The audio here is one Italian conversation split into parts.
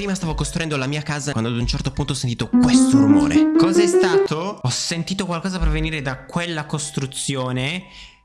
Prima stavo costruendo la mia casa quando ad un certo punto ho sentito questo rumore. Cos'è stato? Ho sentito qualcosa provenire da quella costruzione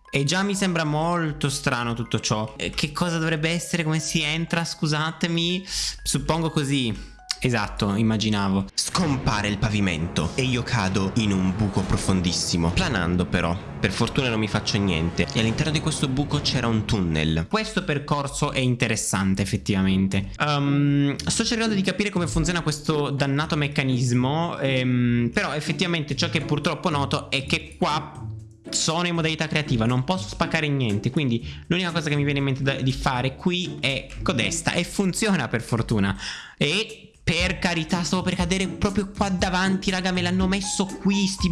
e già mi sembra molto strano tutto ciò. Eh, Che cosa dovrebbe essere? Come si entra? Scusatemi. Suppongo così. Esatto, immaginavo. Scompare il pavimento e io cado in un buco profondissimo. Planando però, per fortuna non mi faccio niente. E all'interno di questo buco c'era un tunnel. Questo percorso è interessante effettivamente Ehm, Sto cercando di capire come funziona questo dannato meccanismo ehm, Però effettivamente ciò che purtroppo noto è che qua sono in modalità creativa Non posso spaccare niente Quindi l'unica cosa che mi viene in mente di fare qui è codesta E funziona per fortuna E per carità, stavo per cadere proprio qua davanti, raga, me l'hanno messo qui, sti...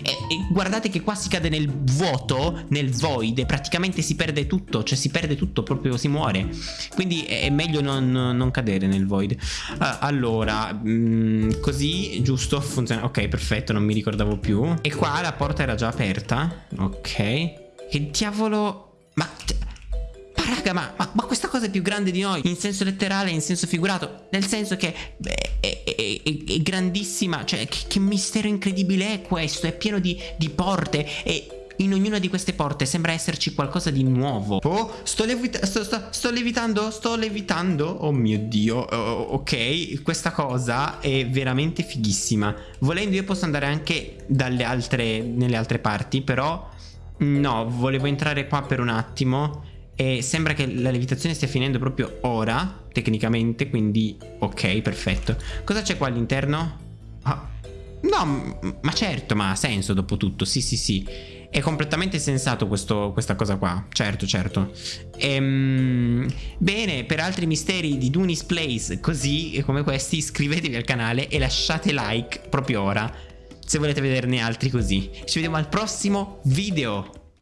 e, e guardate che qua si cade nel vuoto, nel void, praticamente si perde tutto, cioè si perde tutto, proprio si muore. Quindi è meglio non, non cadere nel void. Ah, allora, mm, così, giusto, funziona. Ok, perfetto, non mi ricordavo più. E qua la porta era già aperta. Ok. Che diavolo... Ma... Raga, ma, ma- ma questa cosa è più grande di noi In senso letterale, in senso figurato. Nel senso che beh, è, è- è- grandissima Cioè, che, che mistero incredibile è questo È pieno di, di porte E in ognuna di queste porte sembra esserci qualcosa di nuovo. Oh, sto, levita- sto, sto- sto levitando Sto levitando? Oh mio dio Oh, Ok, questa cosa è veramente fighissima. Volendo io posso andare anche dalle altre, nelle altre parti Però No, volevo entrare qua per un attimo e sembra che la levitazione stia finendo proprio ora, tecnicamente, quindi ok, perfetto. Cosa c'è qua all'interno? Ah, no, ma certo, ma ha senso dopo tutto, sì sì sì. È completamente sensato questo- questa cosa qua, certo certo. Ehm, bene, per altri misteri di Dunis Place così come questi iscrivetevi al canale e lasciate like proprio ora se volete vederne altri così. Ci vediamo al prossimo video.